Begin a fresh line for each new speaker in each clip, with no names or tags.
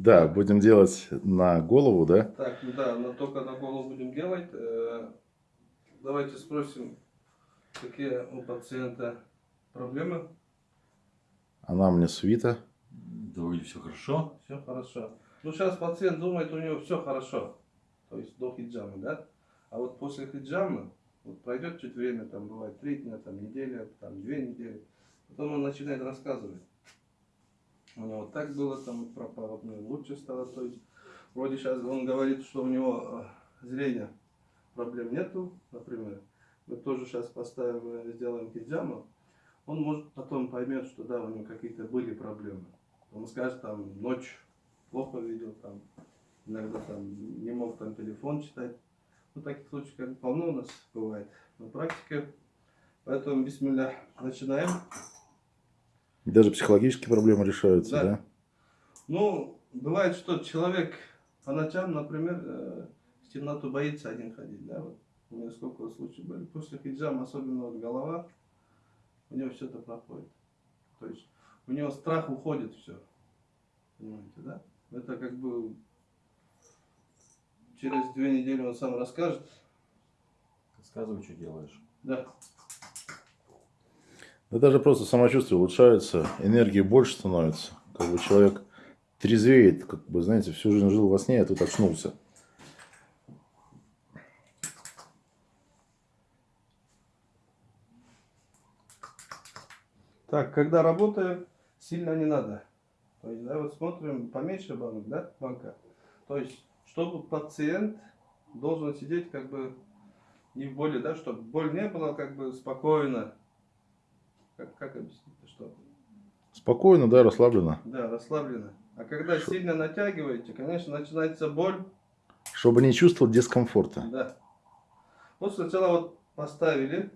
Да, будем делать на голову, да?
Так, ну да, но только на голову будем делать. Э, Давайте спросим, какие у пациента проблемы.
Она мне свита.
Да вроде все хорошо.
Все хорошо. Ну, сейчас пациент думает, у него все хорошо. То есть до хиджамы, да? А вот после хиджамы, вот пройдет чуть время, там бывает три дня, там неделя, там две недели. Потом он начинает рассказывать. У него так было, там пропало, ну, лучше стало. То есть вроде сейчас он говорит, что у него э, зрение проблем нету, например. Мы тоже сейчас поставим, э, сделаем хиджаму. Он может потом поймет, что да, у него какие-то были проблемы. Он скажет, там, ночь плохо видел, там, иногда там не мог там телефон читать. Ну, таких случаев как полно у нас бывает на практике. Поэтому, бисмилля, начинаем.
Даже психологические проблемы решаются, да?
Да. Ну, бывает, что человек по ночам, например, э, в темноту боится один ходить, да, вот. У меня сколько случаев были. После хиджама, особенно вот голова, у него все это проходит. То есть у него страх уходит все. Понимаете, да? Это как бы через две недели он сам расскажет.
Рассказывай, что делаешь.
Да.
Да даже просто самочувствие улучшается, энергии больше становится. Как бы человек трезвеет, как бы, знаете, всю жизнь жил во сне, а тут очнулся.
Так, когда работаем, сильно не надо. То есть, да, вот смотрим поменьше банок, да, банка. То есть, чтобы пациент должен сидеть как бы не в боли, да, чтобы боль не было, как бы спокойно. Как, как объяснить, что?
Спокойно, да, расслабленно.
Да, расслабленно. А когда сильно натягиваете, конечно, начинается боль.
Чтобы не чувствовать дискомфорта.
Да. Вот сначала вот поставили,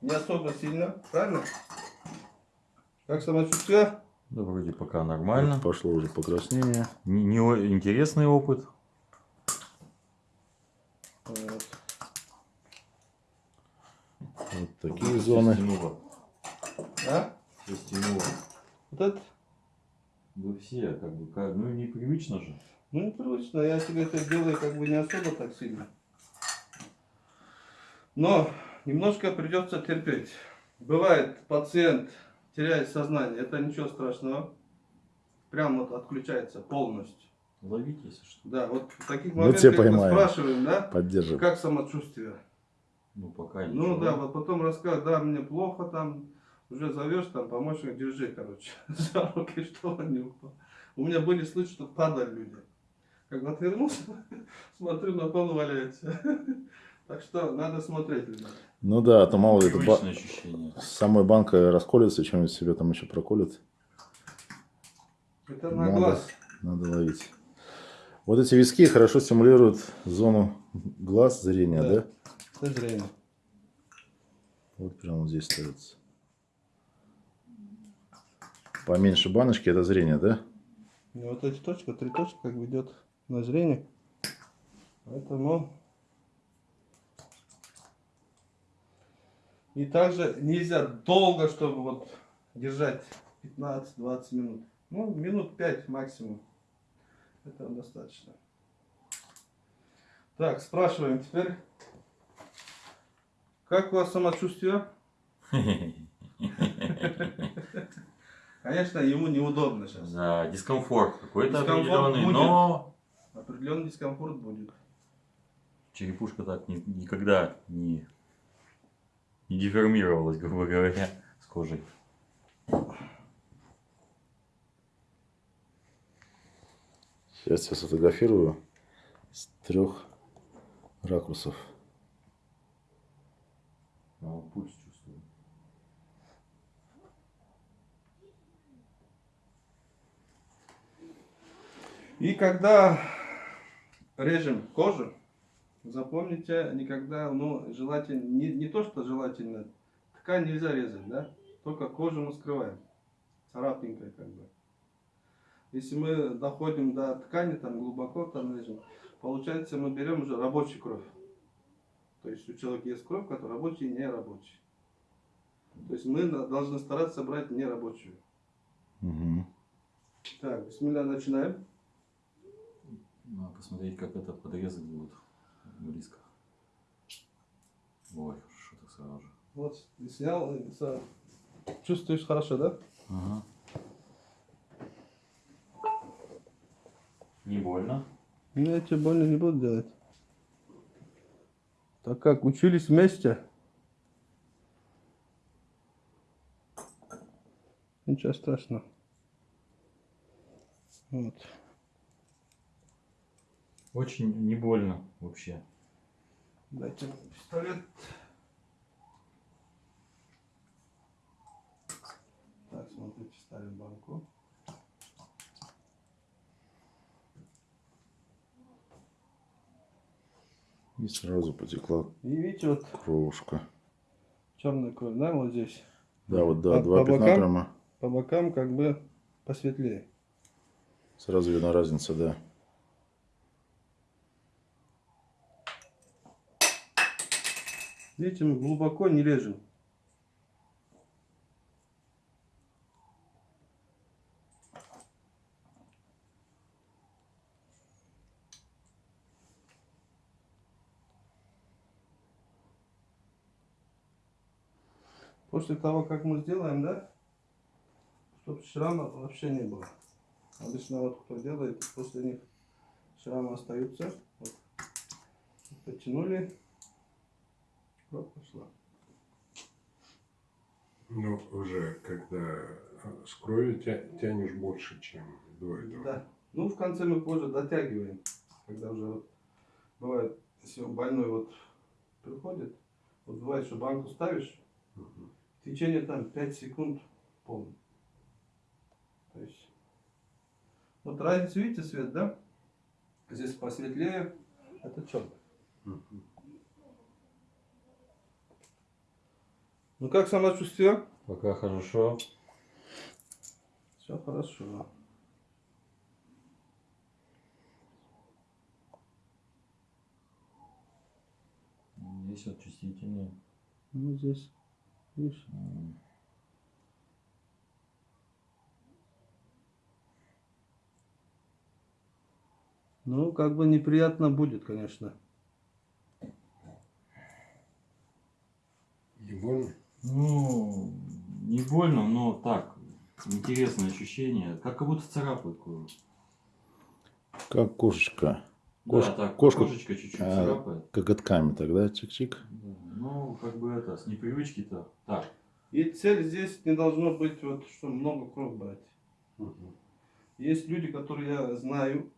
не особо сильно, правильно? Как самочувствие?
Да вроде пока нормально.
Вот пошло уже покраснение.
Не, не интересный опыт.
Вот.
Вот такие зоны.
Стянуло.
А?
Всё стянуло.
Вот это?
Да все, как бы, как- ну непривычно же.
Ну, непривычно. Я тебе это делаю как бы не особо так сильно. Но немножко придется терпеть. Бывает, пациент теряет сознание. Это ничего страшного. Прям вот отключается полностью.
Ловить, если что.
Да, вот в таких моментах мы спрашиваем, да,
Поддерживаем.
как самочувствие.
Ну пока ничего.
Ну да, вот потом рассказывать, да, мне плохо там, уже зовешь там помощник, держи, короче, за руки, что он не упал. У меня были случаи, что падали люди. Как отвернулся, смотрю, на пол валяется. Так что надо смотреть, ребята.
Ну да, а то мало ли, это ба-
ощущение.
самой банкой расколется, чем-нибудь себе там еще проколет.
Это на
Надо.
глаз.
Надо ловить. Вот эти виски хорошо стимулируют зону глаз, зрения,
Да.
да?
Зрение.
Вот прямо вот здесь ставится. Поменьше баночки, это зрение, да?
И вот эти точки, три точки, как бы идет на зрение. Поэтому... И также нельзя долго, чтобы вот держать 15-20 минут. Ну, минут 5 максимум. Этого достаточно. Так, спрашиваем теперь. Как у вас самочувствие? Конечно, ему неудобно сейчас.
Да, дискомфорт какой-то определенный,
будет.
но
Определенный дискомфорт будет.
черепушка так ни- никогда не, не деформировалась, грубо говоря, с кожей.
Сейчас я сфотографирую с трех ракурсов.
А вот
И когда режем кожу, запомните, никогда, ну, желательно, не, не то, что желательно, ткань нельзя резать, да, только кожу мы скрываем, царапинкой как бы. Если мы доходим до ткани, там глубоко там режем, получается мы берем уже рабочую кровь. То есть у человека есть кровь, которая рабочая и нерабочая. То есть мы должны стараться брать нерабочую.
Мгм.
Так, бисмилля, начинаем.
Надо посмотреть, как это подрезать будет близко. Ой, хорошо так сразу же.
Вот, и снял, и сразу. Чувствуешь хорошо, да?
Ага. Не больно?
Ну, я тебе больно не буду делать. Так как, учились вместе? Ничего страшного. Вот.
Очень не больно вообще.
Дайте мне пистолет. Так, смотрите, ставим банку.
И сразу потекла
И видите, вот
кровушка.
черная кровь, да, вот здесь.
Да, вот да, два
по
пятна
бокам?
прямо.
По бокам как бы посветлее.
Сразу видна разница, да.
Мы глубоко не режем. После того, как мы сделаем, да, чтобы шрама вообще не было. Обычно вот кто делает, после них шрамы остаются. Вот. Потянули, кровь пошла.
Ну, уже когда э, с кровью тя- тянешь больше, чем до этого.
Да. Ну, в конце мы позже дотягиваем. Когда уже вот, бывает, если больной вот приходит, вот бывает, что банку ставишь,
Мгм.
в течение там 5 секунд полный. То есть, вот разницу видите свет, да? Здесь посветлее, это черный.
Мгм.
Ну как самочувствие?
Пока хорошо.
Все хорошо.
Здесь вот чувствительнее.
Ну здесь, видишь?
М.
Ну, как бы неприятно будет, конечно.
Не больно?
Ну, не больно, но так, интересное ощущение. Как, как будто царапает кожу.
Как кошечка. Кош-
да, так,
кошку-
кошечка чуть-чуть
а,
царапает.
Коготками тогда, чик-чик.
Да, Ну, как бы это, с непривычки-то. Так,
И цель здесь не должно быть, вот, что много кровь брать.
Мгм.
Есть люди, которые я знаю,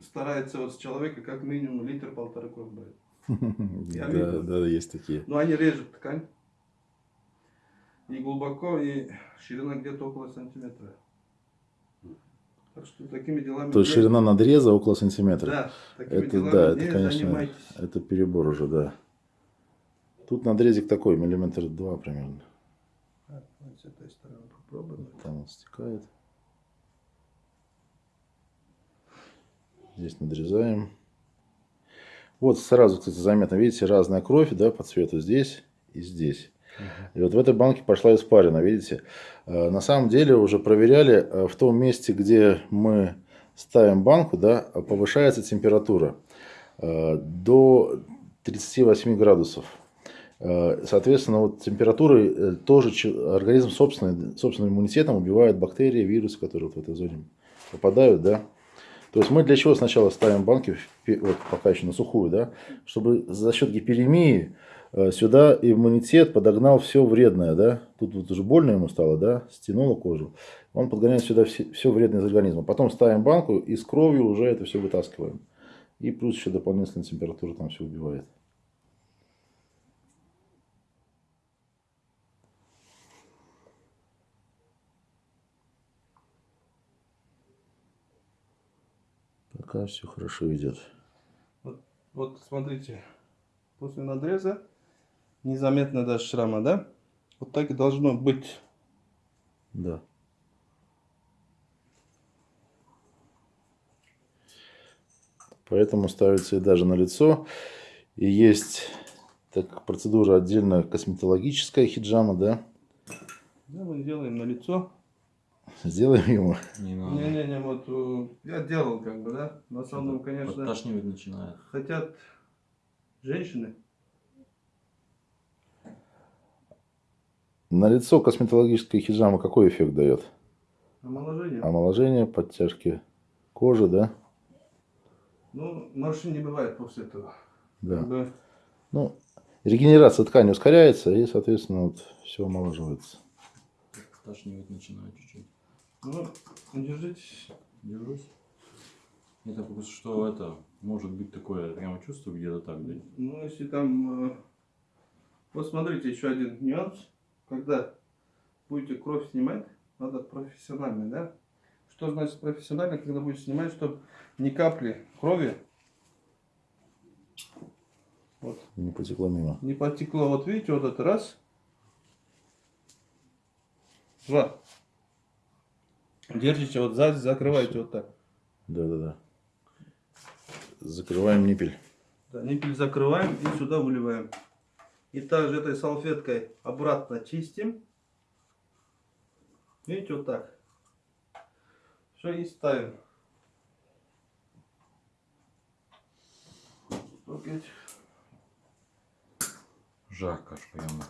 стараются вот с человека как минимум литр-полтора кровь брать.
Да, да, есть такие.
Но они режут ткань. И глубоко, и ширина где-то около сантиметра. Так что такими делами...
То есть ширина надреза около сантиметра.
Да, такими
Это
делами
да, это, конечно,
занимайтесь.
это перебор уже, да. Тут надрезик такой, миллиметр два примерно.
Вот с этой стороны попробуем.
Там он стекает. Здесь надрезаем. Вот сразу, кстати, заметно, видите, разная кровь, да, по цвету здесь и здесь. И вот в этой банке пошла испарина, видите. Э, На самом деле уже проверяли, э, в том месте, где мы ставим банку, да, повышается температура э, до 38 градусов. Соответственно, вот температурой э, тоже организм собственный, собственным иммунитетом убивает бактерии, вирусы, которые вот в этой зоне попадают, да. То есть мы для чего сначала ставим банки, вот пока еще на сухую, да, чтобы за счет гиперемии сюда иммунитет подогнал все вредное, да. Тут вот уже больно ему стало, да, стянуло кожу. Он подгоняет сюда все, все вредное из организма. Потом ставим банку и с кровью уже это все вытаскиваем. И плюс еще дополнительная температура там все убивает. Пока все хорошо идет.
Вот смотрите, после надреза незаметно даже шрама, да? Вот так и должно быть.
Да. Поэтому ставится и даже на лицо. И есть так, как процедура отдельно косметологическая хиджама, да?
Да, мы делаем на лицо.
Сделаем ему.
Не надо.
Не-не-не, вот э, я делал как бы, да. В основном, конечно,
Подташнивать начинает.
хотят женщины.
На лицо косметологическая хиджама какой эффект дает?
Омоложение.
Омоложение, подтяжки кожи, да?
Ну, морщин не бывает после этого.
Да.
Бы,
Ну, регенерация ткани ускоряется, и, соответственно, вот все омоложивается.
Подташнивать начинает чуть-чуть.
ну, держитесь.
Держусь. Это просто что это может быть такое, прямо чувство где-то так, да?
Ну, если там... э, Вот смотрите, еще один нюанс. Когда будете кровь снимать, надо профессионально, да? Что значит профессионально, когда будете снимать, чтобы ни капли крови вот,
Не потекло мимо.
не потекло. Вот видите, вот это раз. Два. Держите вот сзади, закрывайте вот так.
Да-да-да. Закрываем ниппель.
Да, ниппель закрываем и сюда выливаем. И также этой салфеткой обратно чистим. Видите, вот так. Все, и ставим.
Жарко аж прямо.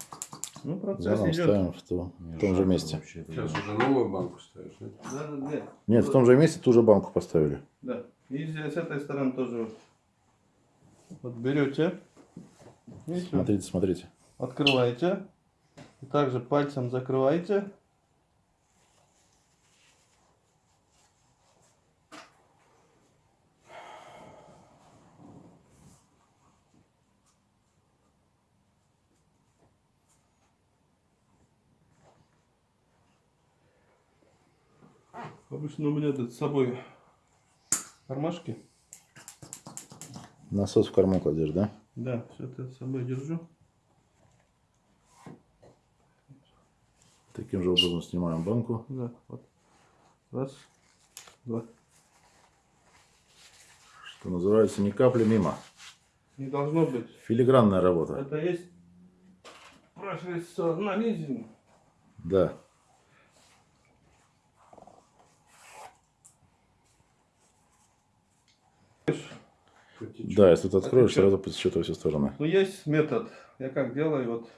Ну, процесс
Заново
идет.
ставим в, то- в том же месте.
вообще
Сейчас уже новую банку ставишь, да?
Да, да, да.
Нет, в том же месте ту же банку поставили.
Да. И здесь с этой стороны тоже. Вот берете. Видите,
Смотрите, смотрите.
открываете. И также пальцем закрываете. Обычно у меня тут с собой кармашки.
Насос в карман кладешь, да?
Да, все это с собой держу.
Таким же образом снимаем банку.
Да, вот. Раз, два.
Что называется, ни капли мимо.
Не должно быть.
Филигранная работа.
Это есть профессионализм.
Да. Да, если ты откроешь, сразу потечет во все стороны.
Ну, есть метод. Я как делаю, вот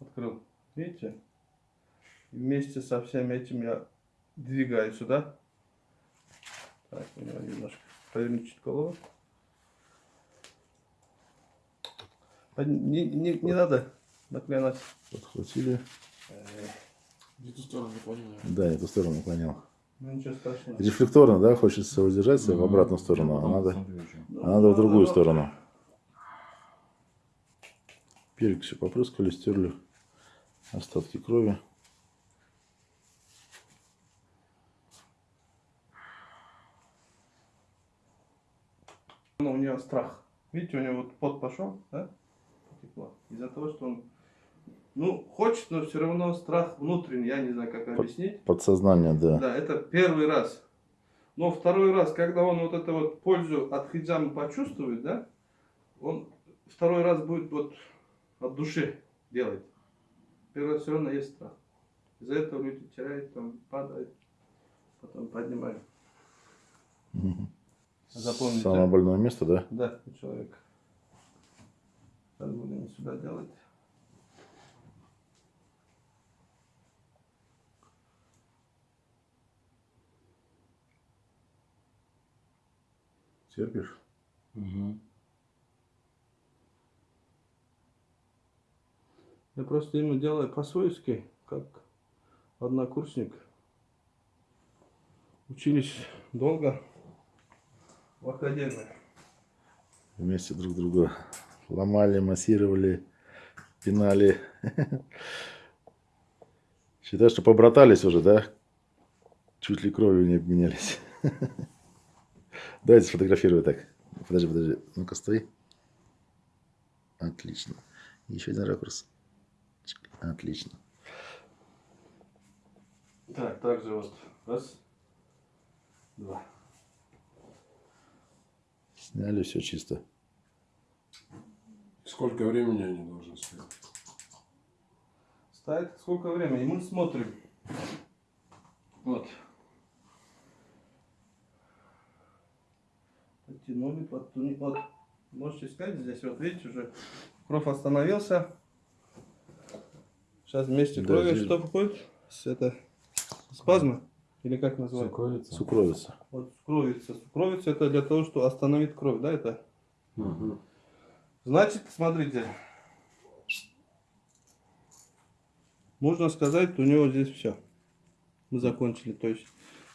открыл. Видите? Вместе со всем этим я двигаю сюда. Так, у него немножко повернуть чуть голову. Под- Не, не, не надо наклонять.
Подхватили.
В эту сторону понимаю.
Да, не ту сторону наклонил.
Ну.
Рефлекторно, да, хочется удержаться в
Мгм.
обратную сторону, а надо,
ещё.
а надо в другую сторону. Перекисью попрыскали, стерли остатки крови.
Ну, у него страх. Видите, у него вот пот пошел, да? Потекло. Из-за того, что он, ну, хочет, но все равно страх внутренний, я не знаю, как объяснить.
Подсознание, да.
Да, это первый раз. Но второй раз, когда он вот эту вот пользу от хиджамы почувствует, да, он второй раз будет вот от души делать. Первый раз все равно есть страх. Из-за этого люди теряют, там, падают, потом поднимают. Запомните.
Самое больное место, да?
Да, у человека. Сейчас будем сюда делать.
Терпишь?
Мгм.
Я просто ему делаю по-свойски, как однокурсник. Учились долго в академии.
Вместе друг друга ломали, массировали, пинали. Считай, что побратались уже, да? Чуть ли кровью не обменялись. Давайте сфотографирую так. Подожди, подожди. Ну-ка, стой. Отлично. Еще один ракурс. Отлично.
Так, также вот. Раз. Два.
Сняли, все чисто.
Сколько времени они должны стоять?
Ставит сколько времени? И мы смотрим. Вот. Подтянули, подтянули. Вот. Можете сказать, здесь вот видите, уже кровь остановился. Сейчас вместе
Да,
крови
здесь-
что входит? С это спазма? Или как называется?
Сукровица.
Сукровица.
Вот кровица. Кровица это для того, что остановить кровь, да, это?
Мгм.
Значит, смотрите. Можно сказать, у него здесь все. Мы закончили. То есть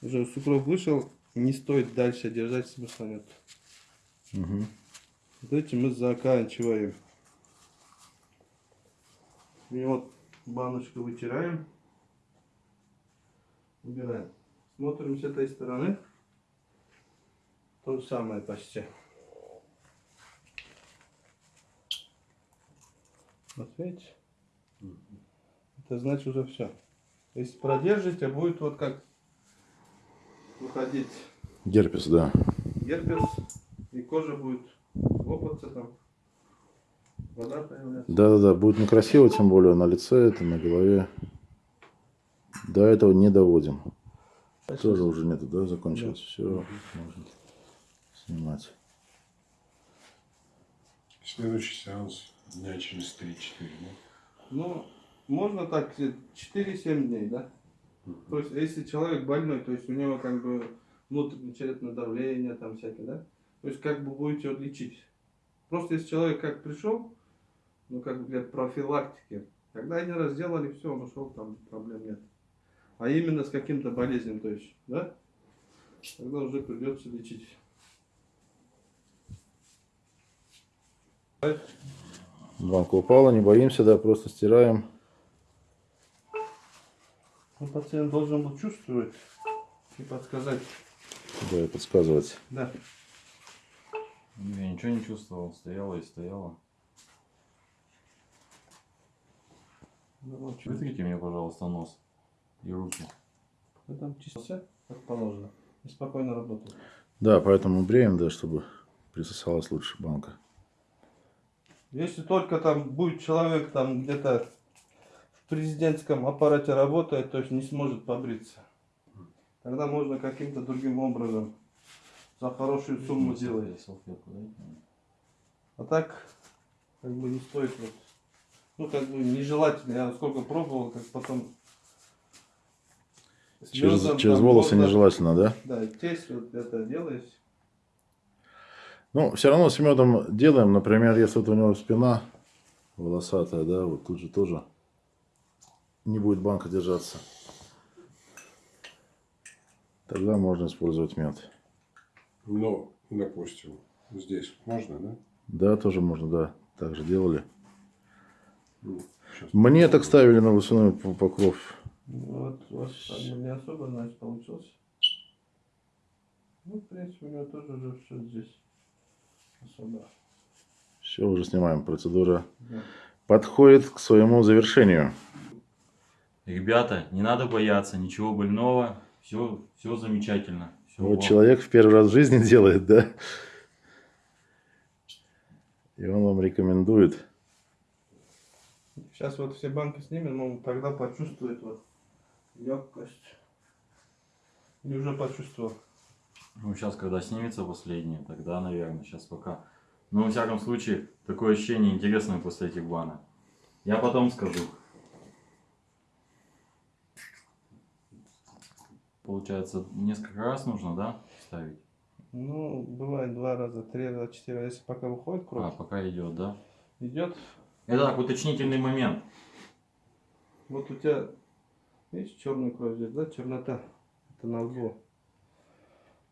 уже сукров вышел, не стоит дальше держать, смысла нет.
Мгм.
Вот этим мы заканчиваем. И вот баночку вытираем. Убираем. Смотрим с этой стороны. То же самое почти. Вот видите? Это значит уже все. Если продержите, будет вот как выходить
Герпес, да.
герпес, и кожа будет лопаться там, вода появляться.
Да-да-да, будет некрасиво, тем более на лице, это на голове. До этого не доводим. Тоже уже нету, да, закончилось. Все, можно снимать.
Следующий сеанс дня через 3-4, да?
Ну, можно так, 4-7 дней, да? То есть, если человек больной, то есть у него как бы внутреннее давление, там всякое, да? То есть, как бы будете лечить. Просто если человек как пришел, ну, как бы для профилактики, тогда один раз сделали, все, он ушел, там проблем нет. А именно с каким-то болезнью, то есть, да? Тогда уже придется лечить.
Банка упала, не боимся, да, просто стираем.
Ну, пациент должен был чувствовать и подсказать.
Да, и подсказывать.
Да.
Я ничего не чувствовал, стояла и стояла.
Ну, вот.
Вытрите мне, пожалуйста, нос и руки.
Ну, там чистился, как положено. И спокойно работал.
Да, поэтому бреем, да, чтобы присосалась лучше банка.
Если только там будет человек там где-то президентском аппарате работает, то есть не сможет побриться. Тогда можно каким-то другим образом за хорошую сумму
мне.
А так, как бы не стоит вот. Ну, как бы нежелательно. Я сколько пробовал, как потом...
Через, через
там
волосы
можно-
нежелательно, да?
Да, тесть вот это делаешь.
Ну, все равно с медом делаем. Например, если вот у него спина волосатая, да, вот тут же тоже не будет банка держаться. Тогда можно использовать мед.
Но, допустим, здесь можно, да?
Да, тоже можно, да. Так же делали.
Ну,
Мне так ставили на волосяной по- покров.
Вот, у вас как бы не особо, значит, получилось. Ну, в принципе, у него тоже уже все здесь особо.
Все, уже снимаем. Процедура
Да.
подходит к своему завершению.
Ребята, не надо бояться, ничего больного, все, все замечательно. Всё,
Вот
вот.
человек в первый раз в жизни делает, да? И он вам рекомендует.
Сейчас вот все банки снимем, он тогда почувствует вот легкость. И уже почувствовал.
Ну, сейчас, когда снимется последнее, тогда, наверное, сейчас пока. Ну, во всяком случае, такое ощущение интересное после этих банок. Я потом скажу. Получается, несколько раз нужно, да, ставить?
Ну, бывает два раза, три раза, четыре раза, если пока выходит
А,
кровь,
пока идет, да?
идет.
Это так, уточнительный момент.
Вот у тебя, видишь, черная кровь здесь, да, чернота. Это на лбу.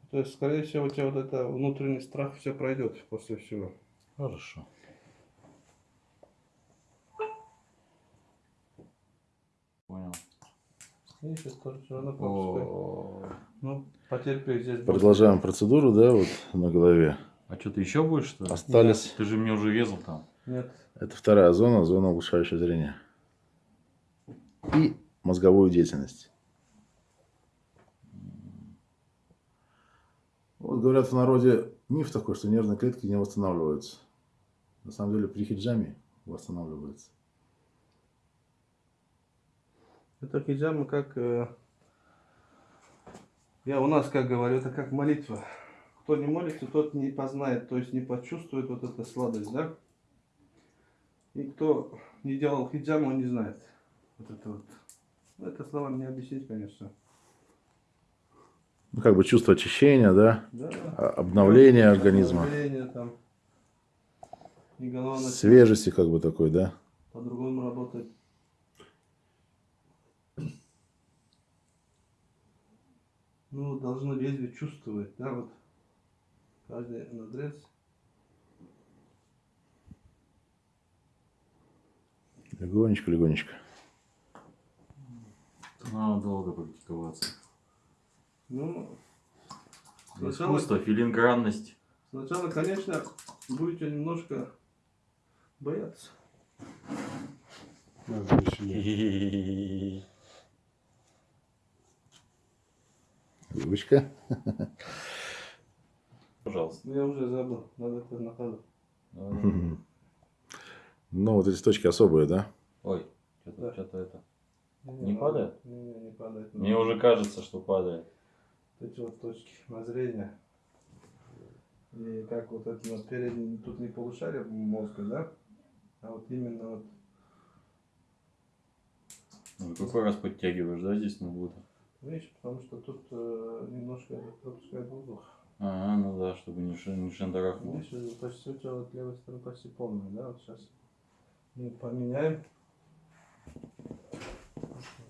То есть, скорее всего, у тебя вот это внутренний страх все пройдет после всего.
Хорошо.
Понял.
Видишь, Ну, потерпи здесь. будет.
Продолжаем процедуру, да, вот на голове.
А что, ты еще будешь, что ли?
Остались.
Ты же мне уже резал там.
Нет.
Это вторая зона, зона улучшающего зрения. И мозговую деятельность. Вот говорят в народе миф такой, что нервные клетки не восстанавливаются. На самом деле при хиджаме восстанавливаются.
Это хиджама как э, Я у нас, как говорю, это как молитва. Кто не молится, тот не познает, то есть не почувствует вот эту сладость, да? И кто не делал хиджам, он не знает. Вот это вот. Ну, это словами не объяснить, конечно.
Ну, как бы чувство очищения, да?
Да.
А- Обновление организма.
Обновление там. И
Свежести как бы такой, да?
по-другому работать. Ну, должно лезвие чувствовать, да, вот. Каждый надрез.
Легонечко, легонечко.
Надо долго практиковаться.
Ну, сначала,
Искусство, филингранность.
сначала, конечно, будете немножко бояться.
Надо
Ручка.
Пожалуйста.
Я уже забыл, надо это на ходу.
Ну, вот эти точки особые, да?
Ой, что-то
Да.
что-то это.
Не,
Не падает?
Не, не, не падает.
Мне уже кажется, что падает.
Вот эти вот точки воззрения. И как вот это на переднем, тут не полушарие мозга, да? А вот именно вот
Ну, какой раз подтягиваешь, да, здесь на будто?
Видишь, потому что тут э, немножко пропускает воздух.
Ага, ну да, чтобы не, не шандарахнул.
Видишь, почти у тебя вот левая сторона почти полная, да? Вот сейчас мы поменяем.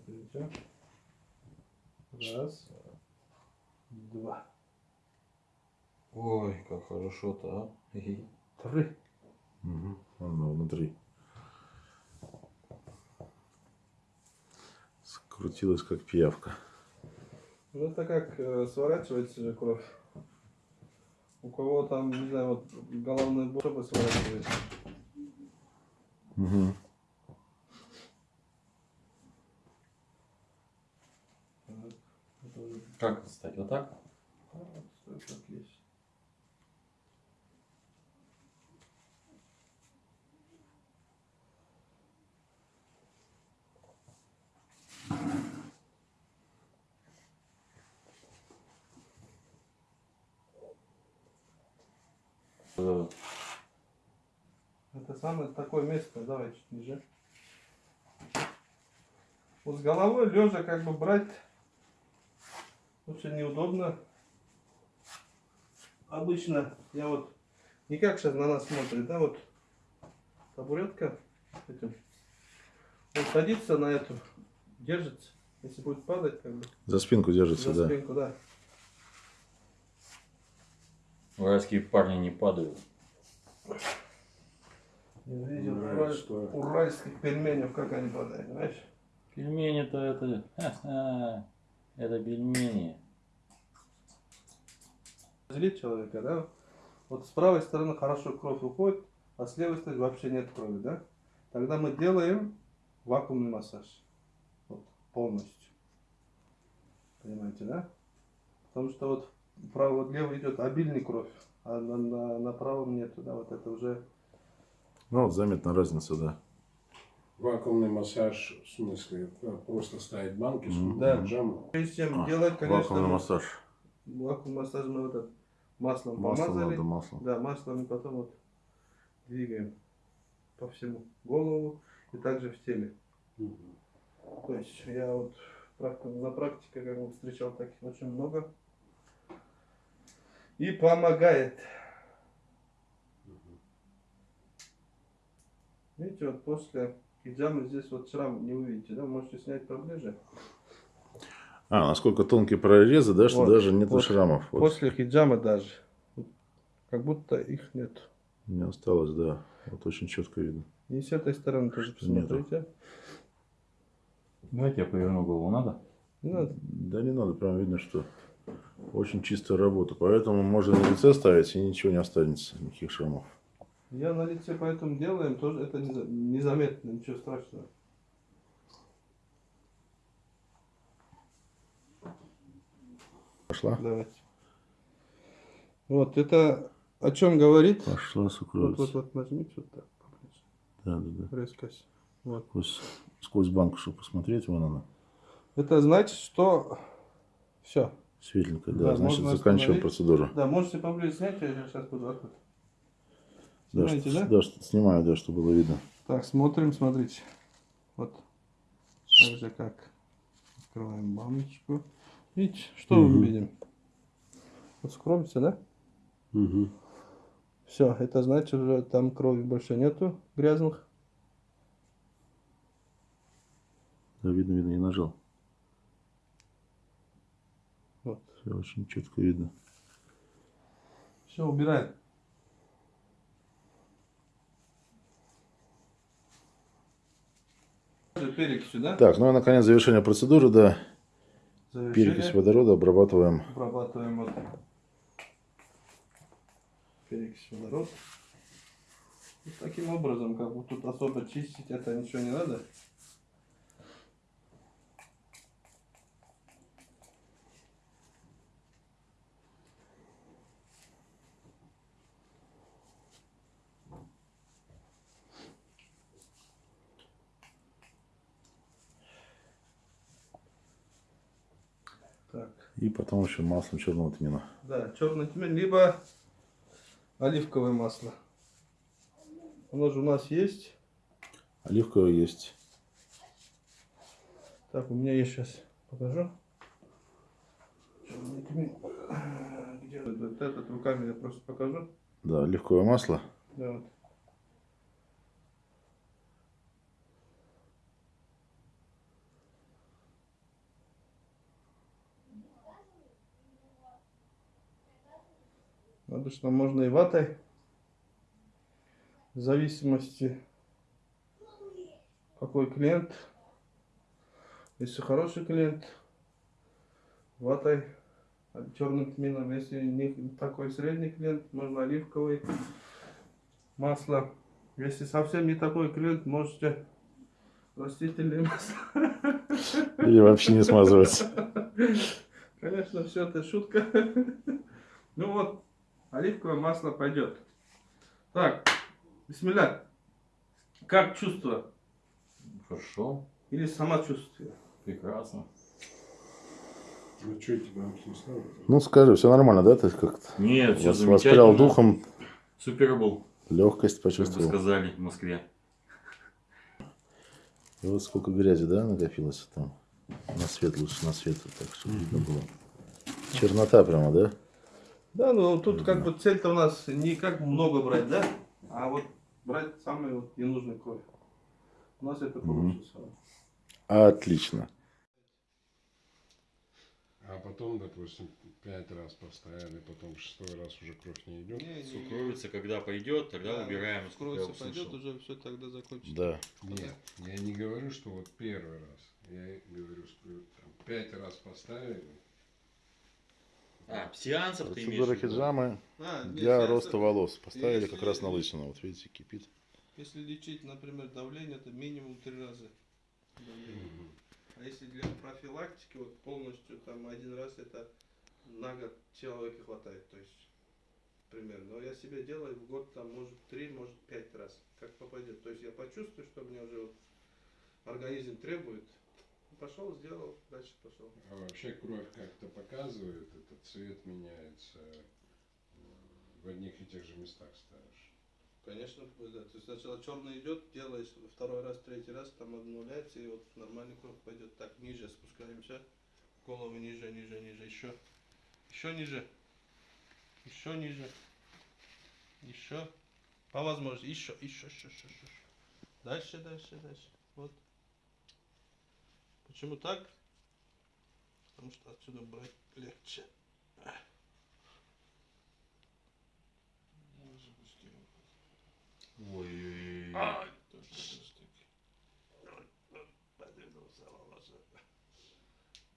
Смотрите. Раз, два,
Ой, как хорошо-то, а.
Три.
Угу. Оно внутри. Скрутилась как пиявка.
Ну это как э, сворачивается же кровь. У кого там, не знаю, вот головная боль сворачивается.
Угу.
Как это стать? Вот так?
а, стоит как есть.
Э,
Это самое такое место, давай чуть ниже. Вот с головой лежа как бы брать очень неудобно. Обычно я вот не как сейчас на нас смотрит, да, вот табуретка этим. Он садится на эту, держится. Если будет падать, как бы
За спинку держится,
за
да.
спинку, да.
Уральские парни не падают.
Я видел
Уральское.
ураль- уральских пельменев, как они падают, знаешь?
Пельмени-то это... Это пельмени.
Злит человека, да? Вот с правой стороны хорошо кровь уходит, а с левой стороны вообще нет крови, да? Тогда мы делаем вакуумный массаж. Вот, полностью. Понимаете, да? Потому что вот право, вот левый идет обильный кровь, а на, на, на правом нету, да? Вот это уже...
Ну, вот заметна разница, да.
Вакуумный массаж, в смысле, э, просто ставить банки с
Мгм.
Да.
джамом.
Прежде чем
А,
делать, конечно,
Вакуумный массаж.
вакуумный массаж мы вот это маслом
Масло
помазали.
надо, масло.
Да, маслом и потом вот двигаем по всему голову и также в теле.
Мгм.
То есть я вот на практике как бы встречал таких очень много. И помогает. Видите, вот после хиджамы здесь вот шрам не увидите, да? Можете снять поближе.
А, насколько тонкие прорезы, да, что
Вот,
даже нет
вот.
шрамов. Вот.
После хиджамы даже. Как будто их нет.
Не осталось, да. Вот очень четко видно.
И с этой стороны тоже
Что нету.
посмотрите.
Давайте я поверну голову, надо?
Не надо.
Да не надо, прям видно, что очень чистая работа. Поэтому можно на лице ставить и ничего не останется, никаких шрамов.
Я на лице поэтому делаем, тоже это не за- незаметно, ничего страшного.
Пошла?
Давайте. Вот, это о чем говорит?
Пошла,
Вот,
сукровица.
вот, вот, нажмите вот так.
Да, да, да.
Резкость. Вот.
Сквозь, сквозь банку, чтобы посмотреть, вон она.
Это значит, что все,
Светленько, да.
Да,
Значит, заканчиваем процедуру.
Да, можете поближе снять, я сейчас буду открыть.
Да,
Снимаете,
что,
да?
да, что снимаю, да, чтобы было видно.
Так, смотрим, смотрите. Вот. Так же как. Открываем баночку. Видите, что
Мгм.
мы видим? Вот скромится, да?
Угу.
Все, это значит, уже там крови больше нету грязных.
Да, видно, видно, не нажал. Все очень четко видно.
Все, убираем. Перекись сюда.
Так, ну и наконец завершение процедуры, да.
Завершили.
Перекись водорода обрабатываем.
Обрабатываем вот перекись водород. Вот таким образом, как бы тут особо чистить это ничего не надо. Так.
И потом еще маслом черного тмина.
Да, черный тмин, либо оливковое масло. Оно же у нас есть.
Оливковое есть.
Так, у меня есть сейчас. Покажу. Черный тмин. Где вот этот руками я просто покажу.
Да, оливковое масло.
Да, вот. Обычно можно и ватой. В зависимости, какой клиент. Если хороший клиент, ватой, черным тмином. Если не такой средний клиент, можно оливковый масло. Если совсем не такой клиент, можете растительное масло.
Или вообще не смазывать.
Конечно, все это шутка. Ну вот, оливковое масло пойдет. Так, бисмилля. Как чувство?
Хорошо,
Или самочувствие?
прекрасно.
Ну что, тебе?
Ну скажи, все нормально, да? Ты как-то
Нет, все
вас- воспрял
замечательно.
духом,
Супер был,
легкость
как бы
почувствовал.
сказали в Москве.
И вот сколько грязи, да, накопилось там. На свет лучше, на свет, так, чтобы видно было. Чернота прямо, да?
Да, ну тут как бы цель-то у нас не как много брать, да? А вот брать самый вот ненужный кровь. У нас это получится.
Отлично.
А потом, допустим, пять раз поставили, потом шестой раз уже кровь не идет.
Сукровица, когда пойдет, тогда убираем. насколько я
Скроется, пойдет, уже все тогда закончится.
Да.
Нет, я не говорю, что вот первый раз. Я говорю, что там, пять раз поставили.
А, сеансов ты имеешь
Процедура
в виду?
хиджамы
А,
для
если-
роста волос. Поставили
если-
как раз на лысину. Вот видите, кипит.
Если лечить, например, давление, это минимум три раза. давление. А если для профилактики, вот полностью там один раз это на год человека хватает, то есть примерно. Но я себе делаю в год там может три, может пять раз, как попадет. То есть я почувствую, что мне уже вот организм требует. Пошел, сделал, дальше пошел.
А вообще кровь как-то показывает, этот цвет меняется. э, В одних и тех же местах ставишь.
Конечно, да. То есть сначала черный идет, делаешь второй раз, третий раз, там обнуляется, и вот нормальный кровь пойдет. Так, ниже спускаемся. Голову ниже, ниже, ниже. Еще. Еще ниже. Еще ниже. Еще. По возможности. Еще, еще, еще, еще, еще. Дальше, дальше, дальше. Вот. Почему так? Потому что отсюда брать легче.
Ой-ой-ой.
Подвинулся волосы.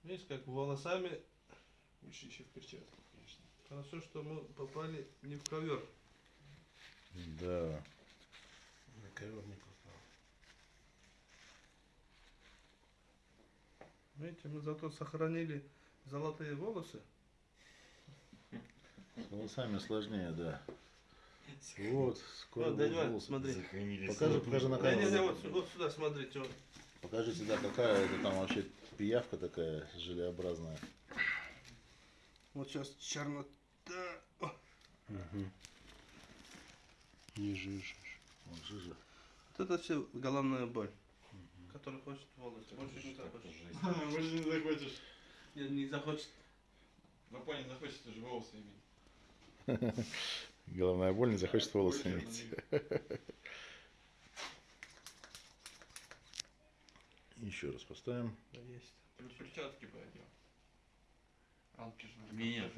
Видишь, как волосами,
Лучше еще в перчатках, конечно.
хорошо, что мы попали не в ковер.
Да.
На ковер не попал.
Видите, мы зато сохранили золотые волосы.
С волосами сложнее, да. Вот, скоро
Вот, Вань,
волосы.
смотри.
Сохранили
Покажи, покажи на камеру.
Не, не, не, вот, вот сюда смотрите. Вот.
Покажите, да, какая это там вообще пиявка такая желеобразная.
Вот сейчас чернота. О,
Не жижешь.
Вот жижа.
Вот это все головная боль. Который хочет волосы. Больше не захочет.
Больше не захочешь.
Не, не захочет.
Ну понял, захочешь, ты же волосы иметь.
Головная боль не захочет волосы иметь. Еще раз поставим.
Да, есть.
Перчатки пойдем. Алки же надо.
Нет,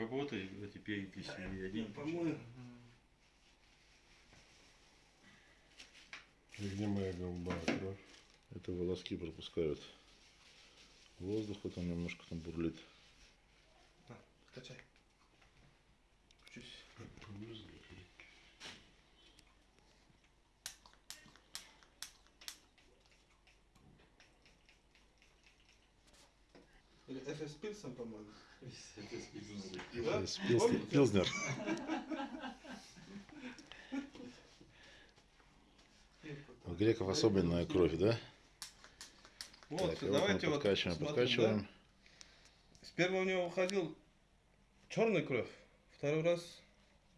работай, а теперь себе один.
Помою.
И где моя голубая кровь?
Это волоски пропускают воздух, вот он немножко там бурлит.
На, скачай. Чуть. Или FS Pilsen, по-моему.
Пилзнер. У греков особенная кровь, да?
Вот,
Так,
давайте вот
подкачиваем,
смотрим,
подкачиваем.
да? С первого у него выходил черный кровь, второй раз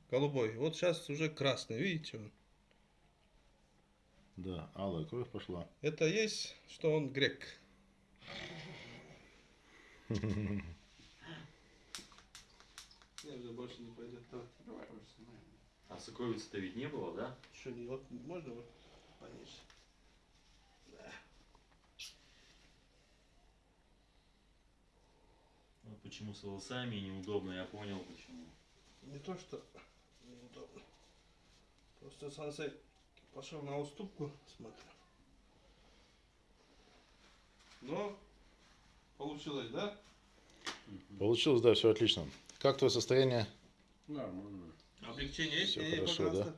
голубой. Вот сейчас уже красный, видите? он?
Да, алая кровь пошла.
Это есть, что он грек. Я уже больше не пойдет. Давай.
Давай уже снимаем.
А сокровицы-то ведь не было, да?
Еще не, вот можно вот пониже?
Вот почему с волосами неудобно, я понял почему.
Не то, что неудобно. Просто сансей пошел на уступку, смотрю. Но получилось, да?
Получилось, да, все отлично. Как твое состояние?
Нормально.
Облегчение есть?
Всё
И
хорошо, да?